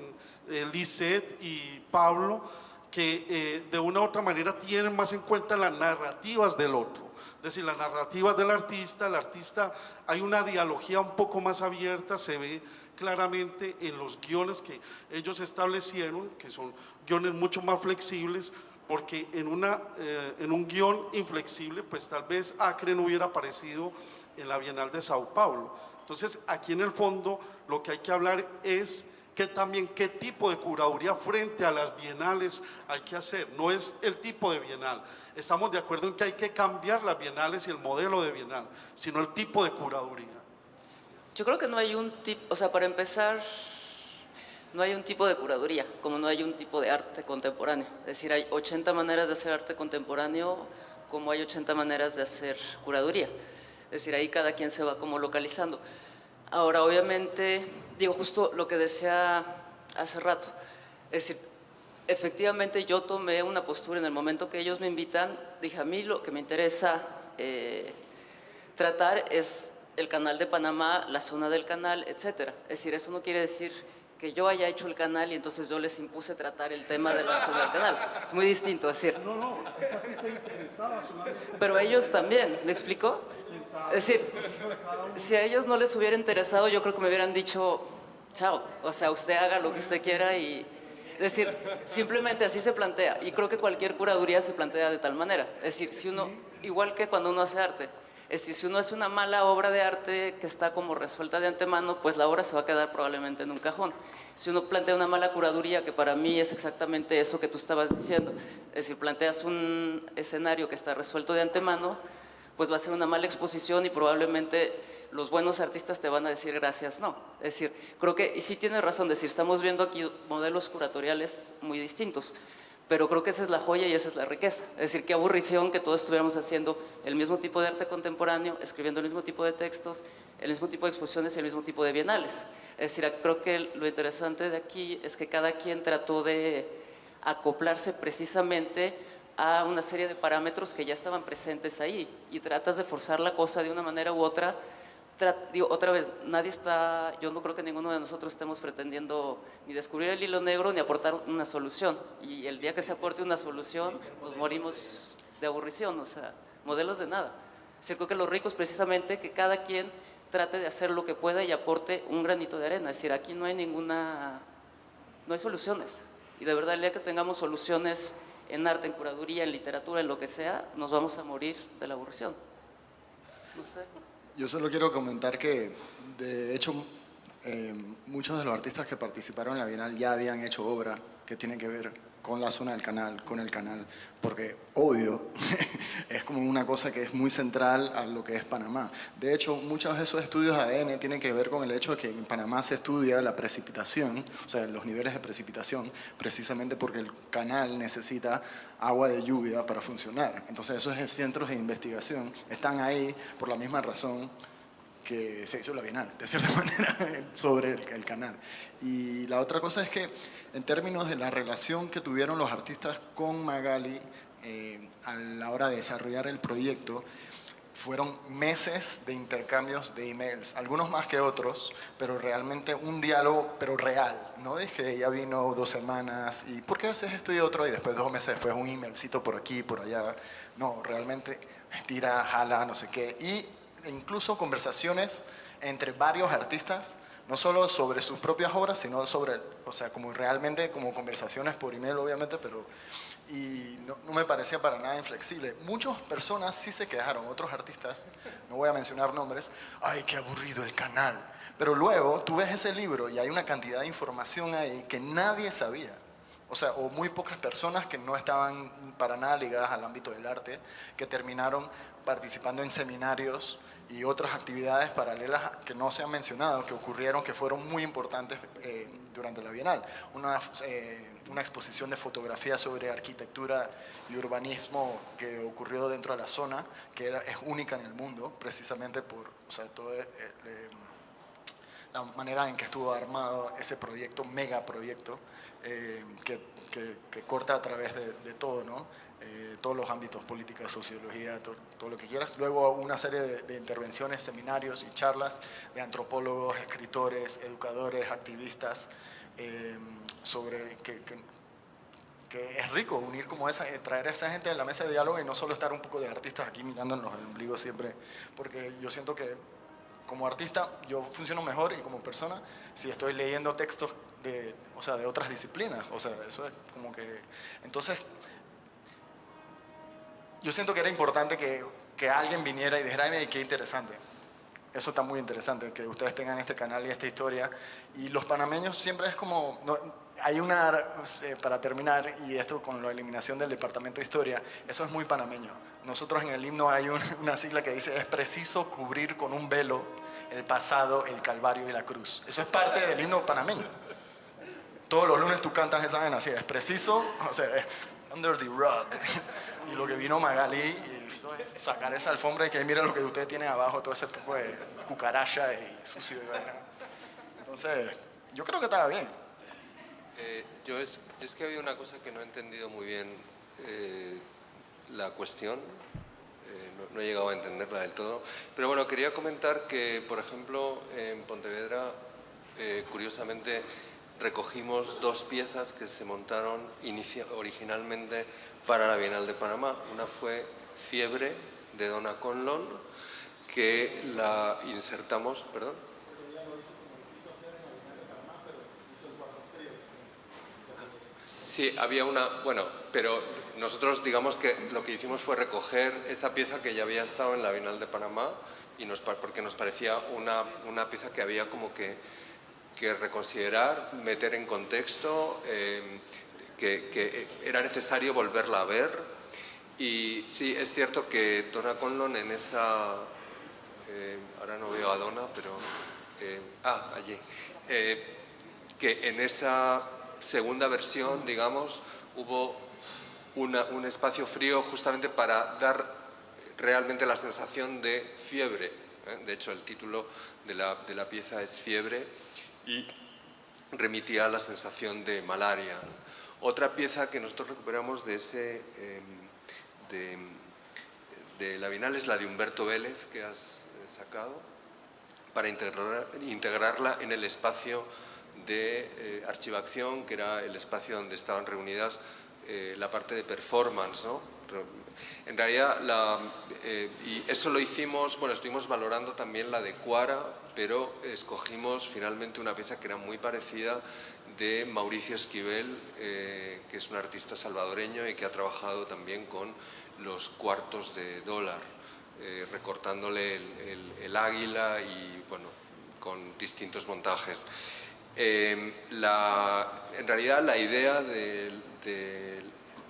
eh, Lisette y Pablo que eh, de una u otra manera tienen más en cuenta las narrativas del otro. Es decir, las narrativas del artista, el artista, hay una dialogía un poco más abierta, se ve claramente en los guiones que ellos establecieron, que son guiones mucho más flexibles, porque en, una, eh, en un guion inflexible, pues tal vez Acre no hubiera aparecido en la Bienal de Sao Paulo. Entonces, aquí en el fondo lo que hay que hablar es que también qué tipo de curaduría frente a las bienales hay que hacer. No es el tipo de bienal. Estamos de acuerdo en que hay que cambiar las bienales y el modelo de bienal, sino el tipo de curaduría. Yo creo que no hay un tipo, o sea, para empezar, no hay un tipo de curaduría, como no hay un tipo de arte contemporáneo. Es decir, hay 80 maneras de hacer arte contemporáneo, como hay 80 maneras de hacer curaduría. Es decir, ahí cada quien se va como localizando. Ahora, obviamente, digo justo lo que decía hace rato, es decir, efectivamente yo tomé una postura en el momento que ellos me invitan, dije a mí lo que me interesa eh, tratar es el canal de Panamá, la zona del canal, etcétera. Es decir, eso no quiere decir que yo haya hecho el canal y entonces yo les impuse tratar el tema de la zona del canal. Es muy distinto, decir. No, no, esa gente interesada Pero ellos también, ¿me explico? Es decir, si a ellos no les hubiera interesado, yo creo que me hubieran dicho, chao, o sea, usted haga lo que usted quiera y... Es decir, simplemente así se plantea. Y creo que cualquier curaduría se plantea de tal manera. Es decir, si uno, igual que cuando uno hace arte, es decir, si uno hace una mala obra de arte que está como resuelta de antemano, pues la obra se va a quedar probablemente en un cajón. Si uno plantea una mala curaduría, que para mí es exactamente eso que tú estabas diciendo, es decir, planteas un escenario que está resuelto de antemano, pues va a ser una mala exposición y probablemente los buenos artistas te van a decir gracias, no. Es decir, creo que, y sí tienes razón, decir, estamos viendo aquí modelos curatoriales muy distintos, pero creo que esa es la joya y esa es la riqueza. Es decir, qué aburrición que todos estuviéramos haciendo el mismo tipo de arte contemporáneo, escribiendo el mismo tipo de textos, el mismo tipo de exposiciones y el mismo tipo de bienales. Es decir, creo que lo interesante de aquí es que cada quien trató de acoplarse precisamente a una serie de parámetros que ya estaban presentes ahí y tratas de forzar la cosa de una manera u otra. Digo, otra vez, nadie está, yo no creo que ninguno de nosotros estemos pretendiendo ni descubrir el hilo negro ni aportar una solución. Y el día que se aporte una solución, nos morimos de aburrición, o sea, modelos de nada. Es creo que los ricos precisamente que cada quien trate de hacer lo que pueda y aporte un granito de arena. Es decir, aquí no hay ninguna, no hay soluciones. Y de verdad, el día que tengamos soluciones en arte, en curaduría, en literatura, en lo que sea, nos vamos a morir de la aburrición. No sé. Yo solo quiero comentar que, de hecho, eh, muchos de los artistas que participaron en la Bienal ya habían hecho obra que tiene que ver con la zona del canal, con el canal, porque obvio, [laughs] es como una cosa que es muy central a lo que es Panamá. De hecho, muchos de esos estudios ADN tienen que ver con el hecho de que en Panamá se estudia la precipitación, o sea, los niveles de precipitación, precisamente porque el canal necesita agua de lluvia para funcionar. Entonces esos centros de investigación están ahí por la misma razón que se hizo la Bienal, de cierta [laughs] manera, sobre el, canal. Y la otra cosa es que en términos de la relación que tuvieron los artistas con Magali eh, a la hora de desarrollar el proyecto, fueron meses de intercambios de emails, algunos más que otros, pero realmente un diálogo, pero real, no de que ella vino dos semanas y ¿por qué haces esto y otro? Y después dos meses después un emailcito por aquí, por allá. No, realmente tira, jala, no sé qué. Y incluso conversaciones entre varios artistas, no solo sobre sus propias obras, sino sobre, o sea, como realmente como conversaciones por email, obviamente, pero y no, me parecía para nada inflexible. Muchas personas sí se quejaron, otros artistas, no voy a mencionar nombres, ay, qué aburrido el canal. Pero luego tú ves ese libro y hay una cantidad de información ahí que nadie sabía. O sea, o muy pocas personas que no estaban para nada ligadas al ámbito del arte, que terminaron participando en seminarios y otras actividades paralelas que no se han mencionado, que ocurrieron, que fueron muy importantes eh, durante la Bienal. Una, eh, una exposición de fotografía sobre arquitectura y urbanismo que ocurrió dentro de la zona, que era, es única en el mundo, precisamente por o sea, toda eh, la manera en que estuvo armado ese proyecto, mega proyecto, que, que, corta a través de, de todo, ¿no? Eh, todos los ámbitos, política, sociología, todo, lo que quieras. Luego una serie de, intervenciones, seminarios y charlas de antropólogos, escritores, educadores, activistas, eh, sobre que, que, es rico unir como esa, eh, traer a esa gente a la mesa de diálogo y no solo estar un poco de artistas aquí mirándonos el ombligo siempre, porque yo siento que como artista yo funciono mejor y como persona si estoy leyendo textos de, o sea, de otras disciplinas, o sea, eso es como que... Entonces, yo siento que era importante que, que alguien viniera y dijera, ay, qué interesante. Eso está muy interesante, que ustedes tengan este canal y esta historia. Y los panameños siempre es como, hay una, eh, para terminar, y esto con la eliminación del Departamento de Historia, eso es muy panameño. Nosotros en el himno hay una sigla que dice, es preciso cubrir con un velo el pasado, el calvario y la cruz. Eso es parte del himno panameño. Todos los lunes tú cantas esa vena así, es preciso, o sea, under the rug. Y lo que vino Magali y sacar esa alfombra y que mira lo que usted tiene abajo, todo ese poco de cucaracha y sucio. Entonces, yo creo que estaba bien. Eh, yo es, es, que había una cosa que no he entendido muy bien eh, la cuestión, no, no, he llegado a entenderla del todo, pero bueno, quería comentar que, por ejemplo, en Pontevedra, curiosamente, recogimos dos piezas que se montaron originalmente para la Bienal de Panamá. Una fue Fiebre de Donna Conlon, que la insertamos, perdón. Sí, había una, bueno, pero nosotros digamos que lo que hicimos fue recoger esa pieza que ya había estado en la Bienal de Panamá y nos, porque nos parecía una, una pieza que había como que que reconsiderar, meter en contexto, eh, que, era necesario volverla a ver. Y sí, es cierto que Donna Conlon en esa... Eh, ahora no veo a Donna, pero... Eh, ah, allí. que en esa segunda versión, digamos, hubo un espacio frío justamente para dar realmente la sensación de fiebre. De hecho, el título de la, pieza es Fiebre y remitía a la sensación de malaria. Otra pieza que nosotros recuperamos de, ese, em, de, la Bienal es la de Humberto Vélez, que has eh, sacado, para integrarla en el espacio de eh, archivación, que era el espacio donde estaban reunidas eh, la parte de performance, ¿no? En realidad, eh, y eso lo hicimos, bueno, estuvimos valorando también la de Cuara, pero escogimos finalmente una pieza que era muy parecida de Mauricio Esquivel, eh, que es un artista salvadoreño y que ha trabajado también con los cuartos de dólar, recortándole el, águila y, bueno, con distintos montajes. En realidad, la idea del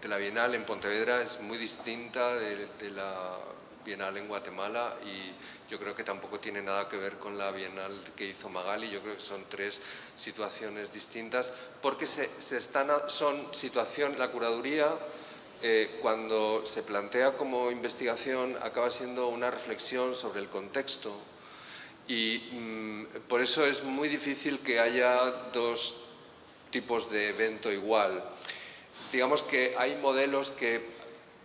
de la Bienal en Pontevedra es muy distinta de, de la Bienal en Guatemala y yo creo que tampoco tiene nada que ver con la Bienal que hizo Magali, yo creo que son tres situaciones distintas porque se, se están, son situación, la curaduría eh, cuando se plantea como investigación acaba siendo una reflexión sobre el contexto y mm, por eso es muy difícil que haya dos tipos de evento igual. Digamos que hay modelos que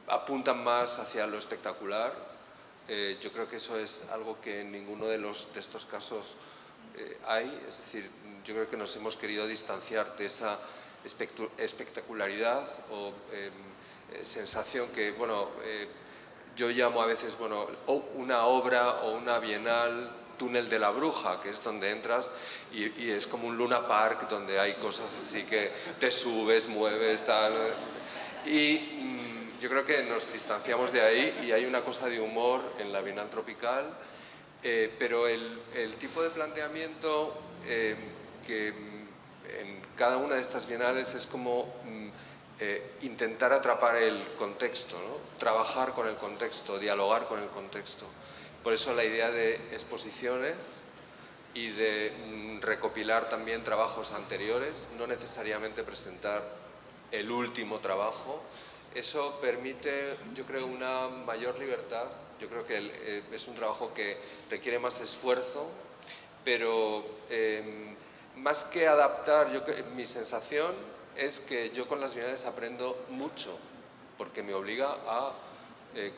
apuntan más hacia lo espectacular, eh, yo creo que eso es algo que en ninguno de, los, de estos casos eh, hay, es decir, yo creo que nos hemos querido distanciar de esa espectacularidad o em, eh, sensación que, bueno, yo llamo a veces, bueno, una obra o una bienal túnel de la bruja, que es donde entras y, es como un Luna Park donde hay cosas así que te subes, mueves, tal. Y yo creo que nos distanciamos de ahí y hay una cosa de humor en la Bienal Tropical, eh, pero el, tipo de planteamiento eh, que en cada una de estas bienales es como mm, eh, intentar atrapar el contexto, trabajar con el contexto, dialogar con el contexto. Por eso la idea de exposiciones y de mm, recopilar también trabajos anteriores, no necesariamente presentar el último trabajo, eso permite, yo creo, una mayor libertad. Yo creo que eh, es un trabajo que requiere más esfuerzo, pero em, más que adaptar, yo, mi sensación es que yo con las bienales aprendo mucho, porque me obliga a eh,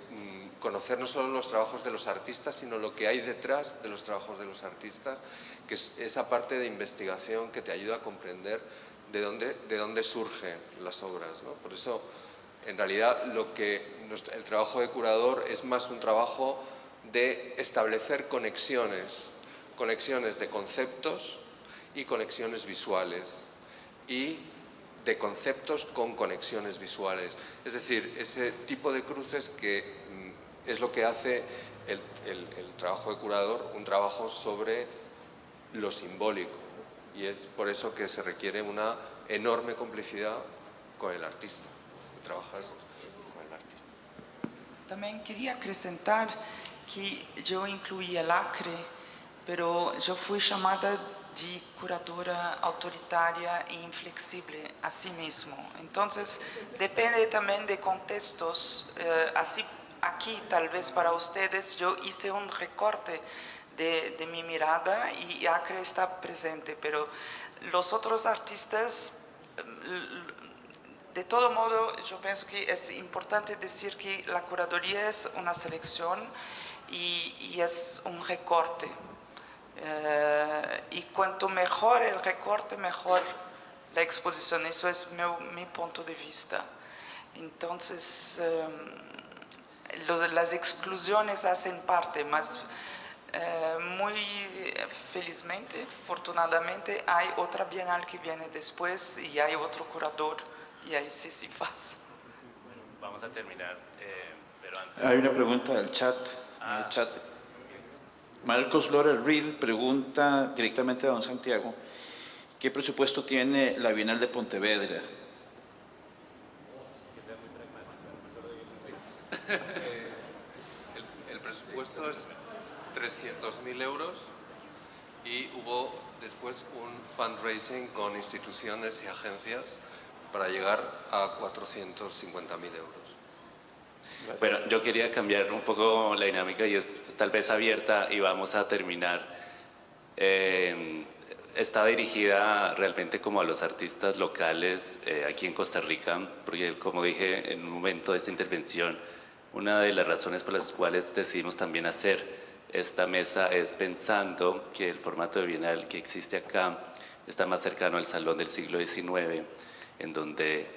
conocer no solo los trabajos de los artistas, sino lo que hay detrás de los trabajos de los artistas, que es esa parte de investigación que te ayuda a comprender de dónde, de dónde surgen las obras. ¿no? Por eso en realidad lo que el trabajo de curador es más un trabajo de establecer conexiones, conexiones de conceptos y conexiones visuales y de conceptos con conexiones visuales. Es decir, ese tipo de cruces que mm, es lo que hace el, trabajo de curador, un trabajo sobre lo simbólico. Y es por eso que se requiere una enorme complicidad con el artista trabajas con el artista. También quería acrescentar que yo incluí el Acre, pero yo fui llamada de curadora autoritaria e inflexible a sí mismo. Entonces, depende también de contextos. Eh, así, aquí, tal vez para ustedes, yo hice un recorte de, mi mirada y Acre está presente, pero los otros artistas de todo modo, yo pienso que es importante decir que la curaduría es una selección y, es un recorte. Eh, y cuanto mejor el recorte, mejor la exposición. Eso es mi, punto de vista. Entonces, eh, las exclusiones hacen parte, más eh, muy felizmente, afortunadamente, hay otra bienal que viene después y hay otro curador y ahí sí, sí pasa. Bueno, vamos a terminar, eh, pero antes... Hay una pregunta del chat. Ah. chat. Marcos Lora Reed pregunta directamente a don Santiago, ¿qué presupuesto tiene la Bienal de Pontevedra? Eh, el, presupuesto es 300.000 euros y hubo después un fundraising con instituciones y agencias para llegar a 450.000 euros. Bueno, yo quería cambiar un poco la dinámica y es tal vez abierta y vamos a terminar. Eh, está dirigida realmente como a los artistas locales eh, aquí en Costa Rica, porque como dije en un momento de esta intervención, una de las razones por las cuales decidimos también hacer esta mesa es pensando que el formato de Bienal que existe acá está más cercano al Salón del siglo XIX, en donde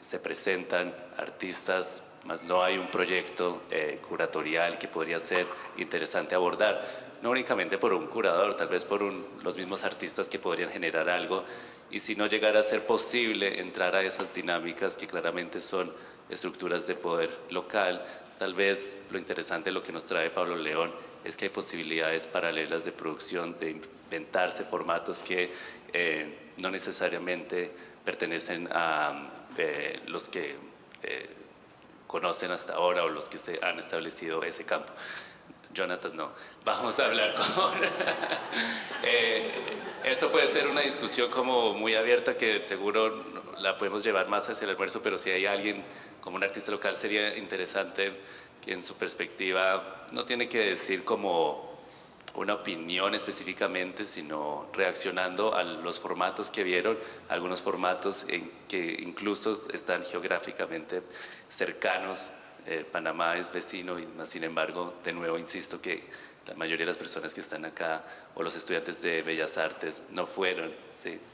se presentan artistas, más no hay un proyecto eh, curatorial que podría ser interesante abordar, no únicamente por un curador, tal vez por los mismos artistas que podrían generar algo, y si no llegara a ser posible entrar a esas dinámicas que claramente son estructuras de poder local, tal vez lo interesante, lo que nos trae Pablo León, es que hay posibilidades paralelas de producción, de inventarse formatos que eh, no necesariamente pertenecen a eh, los que eh, conocen hasta ahora o los que se han establecido ese campo. Jonathan, no. Vamos a hablar con... [laughs] Eh, esto puede ser una discusión como muy abierta que seguro la podemos llevar más hacia el almuerzo, pero si hay alguien como un artista local sería interesante que en su perspectiva no tiene que decir como una opinión específicamente, sino reaccionando a los formatos que vieron, algunos formatos en que incluso están geográficamente cercanos. Eh, Panamá es vecino, y sin embargo, de nuevo insisto que la mayoría de las personas que están acá o los estudiantes de Bellas Artes no fueron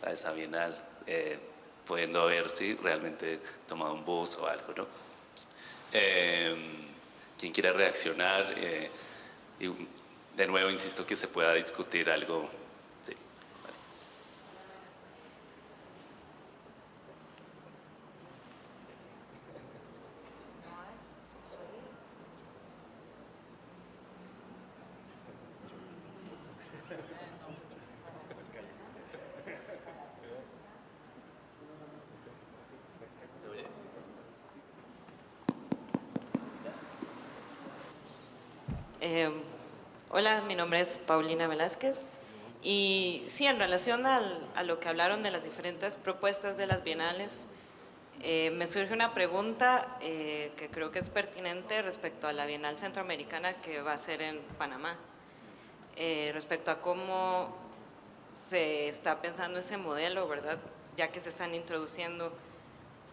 a esa bienal, eh, pudiendo haber ¿sí? realmente tomado un bus o algo. ¿no? Eh, quien quiera reaccionar, eh, y de nuevo insisto que se pueda discutir algo. Sí. Eh, hola, mi nombre es Paulina Velázquez y sí, en relación al- a lo que hablaron de las diferentes propuestas de las bienales, eh, me surge una pregunta eh, que creo que es pertinente respecto a la Bienal Centroamericana que va a ser en Panamá, Eh, respecto a cómo se está pensando ese modelo, ¿verdad? Ya que se están introduciendo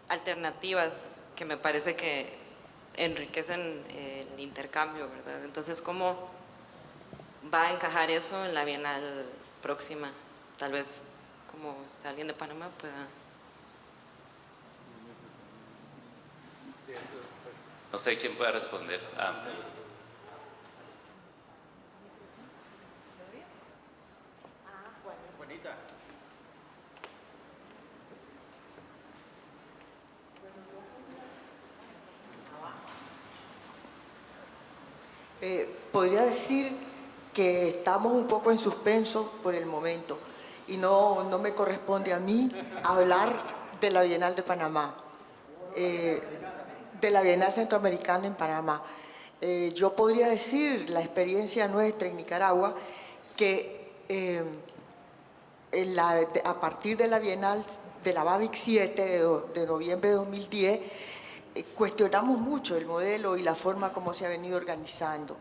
alternativas que me parece que enriquecen el intercambio, ¿verdad? Entonces, ¿cómo va a encajar eso en la Bienal próxima? Tal vez, como está alguien de Panamá, pueda... No sé quién pueda responder. Ah, Eh, podría decir que estamos un poco en suspenso por el momento y no, no me corresponde a mí hablar de la Bienal de Panamá, eh, de la Bienal Centroamericana en Panamá. Eh, yo podría decir la experiencia nuestra en Nicaragua que eh, a partir de la Bienal de la BABIC 7 de, de noviembre de 2010 eh, cuestionamos mucho el modelo y la forma como se ha venido organizando.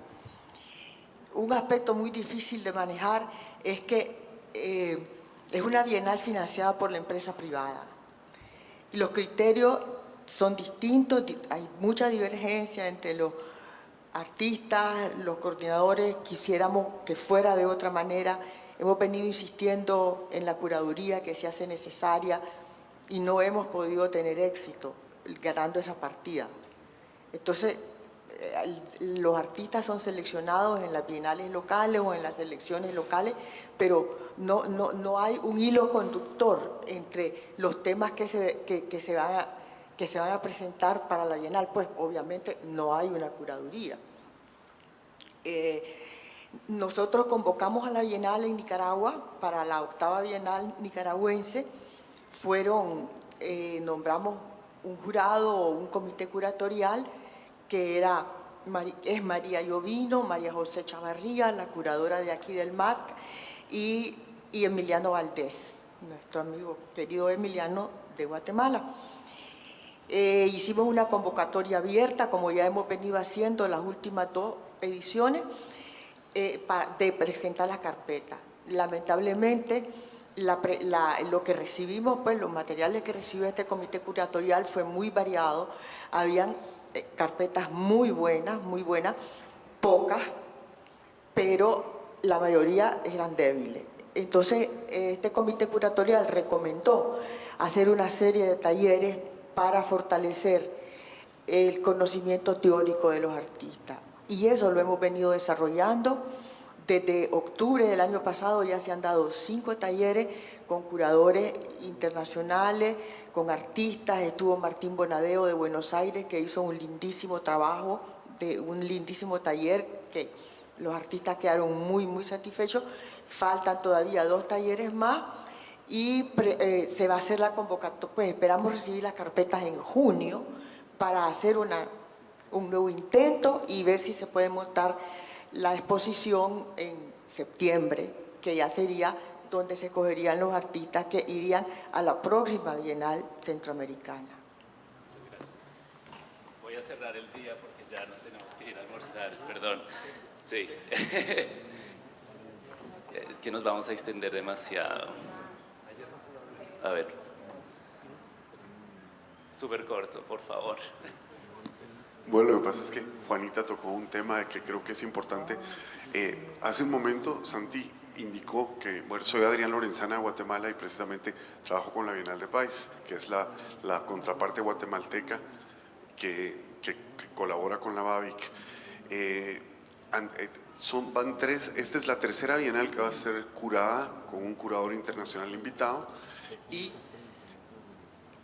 Un aspecto muy difícil de manejar es que eh, es una bienal financiada por la empresa privada. Y los criterios son distintos, di- hay mucha divergencia entre los artistas, los coordinadores, quisiéramos que fuera de otra manera. Hemos venido insistiendo en la curaduría que se hace necesaria y no hemos podido tener éxito ganando esa partida. Entonces, los artistas son seleccionados en las bienales locales o en las elecciones locales, pero no, no, no hay un hilo conductor entre los temas que se, que, que se van a, que se van a presentar para la bienal, pues obviamente no hay una curaduría. Eh, nosotros convocamos a la Bienal en Nicaragua para la octava Bienal nicaragüense. Fueron, eh, nombramos un jurado o un comité curatorial que era, es María Llovino, María José Chavarría, la curadora de aquí del MAC, y, Emiliano Valdés, nuestro amigo querido Emiliano de Guatemala. Eh, hicimos una convocatoria abierta, como ya hemos venido haciendo las últimas dos ediciones, eh, de presentar la carpeta. Lamentablemente, lo que recibimos, pues los materiales que recibió este comité curatorial fue muy variado. Habían carpetas muy buenas, muy buenas, pocas, pero la mayoría eran débiles. Entonces, eh, este comité curatorial recomendó hacer una serie de talleres para fortalecer el conocimiento teórico de los artistas. Y eso lo hemos venido desarrollando. Desde octubre del año pasado ya se han dado cinco talleres con curadores internacionales, con artistas. Estuvo Martín Bonadeo de Buenos Aires que hizo un lindísimo trabajo, de un lindísimo taller que los artistas quedaron muy, muy satisfechos. Faltan todavía dos talleres más y eh, se va a hacer la convocatoria, pues esperamos recibir las carpetas en junio para hacer un nuevo intento y ver si se puede montar la exposición en septiembre, que ya sería donde se cogerían los artistas que irían a la próxima Bienal Centroamericana. Voy a cerrar el día porque ya nos tenemos que ir a almorzar, perdón. Sí. [laughs] Es que nos vamos a extender demasiado. A ver. Súper corto, por favor. Bueno, lo que pasa es que Juanita tocó un tema que creo que es importante. Eh, hace un momento Santi indicó que, bueno, soy Adrián Lorenzana de Guatemala y precisamente trabajo con la Bienal de País, que es la, la contraparte guatemalteca que, que, colabora con la BABIC. Eh, eh, son, van tres, esta es la tercera Bienal que va a ser curada con un curador internacional invitado y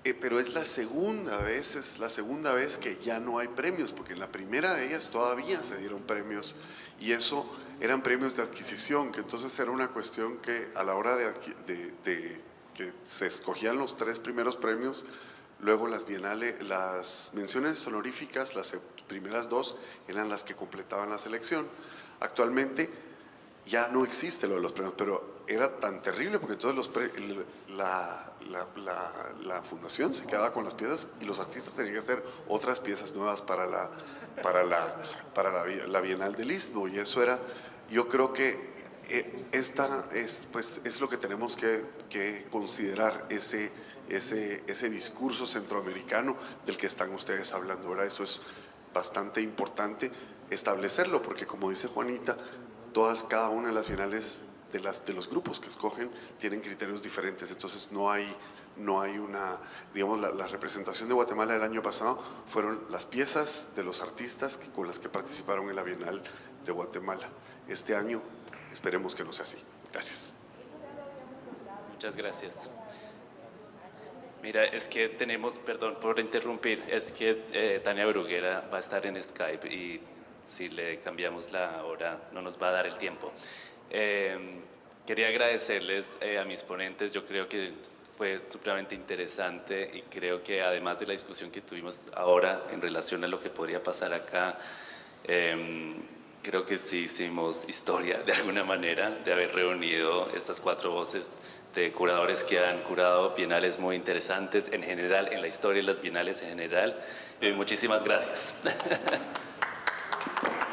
eh, pero es la segunda vez, es la segunda vez que ya no hay premios, porque en la primera de ellas todavía se dieron premios y eso eran premios de adquisición, que entonces era una cuestión que a la hora de, que se escogían los tres primeros premios, luego las bienales, las menciones honoríficas, las primeras dos eran las que completaban la selección. Actualmente ya no existe lo de los premios, pero era tan terrible porque entonces los la, fundación se quedaba con las piezas y los artistas tenían que hacer otras piezas nuevas para la, para la, para la, Bienal del Istmo. Y eso era, yo creo que eh, esta es, pues, es lo que tenemos que, que considerar, ese, ese, ese discurso centroamericano del que están ustedes hablando, ahora Eso es bastante importante establecerlo porque como dice Juanita, todas, cada una de las bienales de, las, de los grupos que escogen tienen criterios diferentes, entonces no hay, no hay una, digamos, la, representación de Guatemala del año pasado fueron las piezas de los artistas con las que participaron en la Bienal de Guatemala. Este año esperemos que no sea así. Gracias. Muchas gracias. Mira, es que tenemos, perdón por interrumpir, es que eh, Tania Bruguera va a estar en Skype y si le cambiamos la hora no nos va a dar el tiempo. Eh, quería agradecerles eh, a mis ponentes, yo creo que fue supremamente interesante y creo que además de la discusión que tuvimos ahora en relación a lo que podría pasar acá, em, creo que sí hicimos historia de alguna manera de haber reunido estas cuatro voces de curadores que han curado bienales muy interesantes en general, en la historia de las bienales en general. muchísimas gracias. [laughs]